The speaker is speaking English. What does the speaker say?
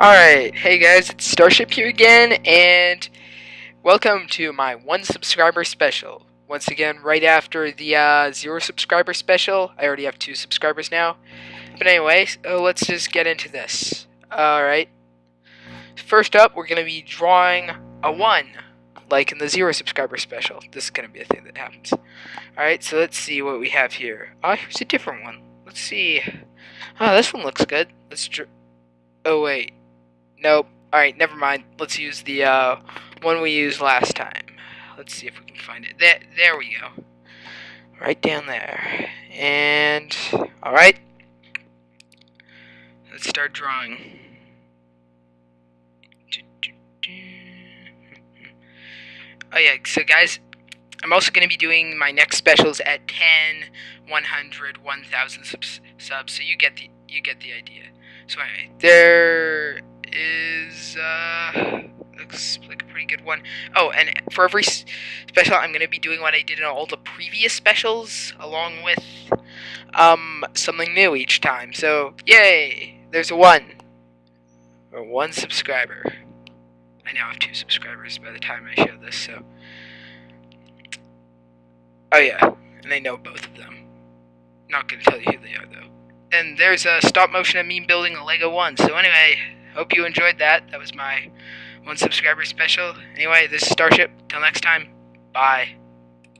Alright, hey guys, it's Starship here again, and welcome to my one subscriber special. Once again, right after the uh, zero subscriber special, I already have two subscribers now. But anyway, so let's just get into this. Alright. First up, we're going to be drawing a 1, like in the zero subscriber special. This is going to be a thing that happens. Alright, so let's see what we have here. Oh, here's a different one. Let's see. Oh, this one looks good. Let's. Oh, wait. Nope. Alright, never mind. Let's use the uh, one we used last time. Let's see if we can find it. There, there we go. Right down there. And, alright. Let's start drawing. Oh yeah, so guys, I'm also going to be doing my next specials at 10, 100, 1000 subs, subs, so you get the you get the idea. So anyway, there uh, looks like a pretty good one. Oh, and for every special, I'm gonna be doing what I did in all the previous specials, along with um something new each time. So yay! There's one or one subscriber. I now have two subscribers by the time I show this. So oh yeah, and I know both of them. Not gonna tell you who they are though. And there's a stop motion of me building a Lego one. So anyway hope you enjoyed that. That was my one subscriber special. Anyway, this is Starship. Till next time, bye.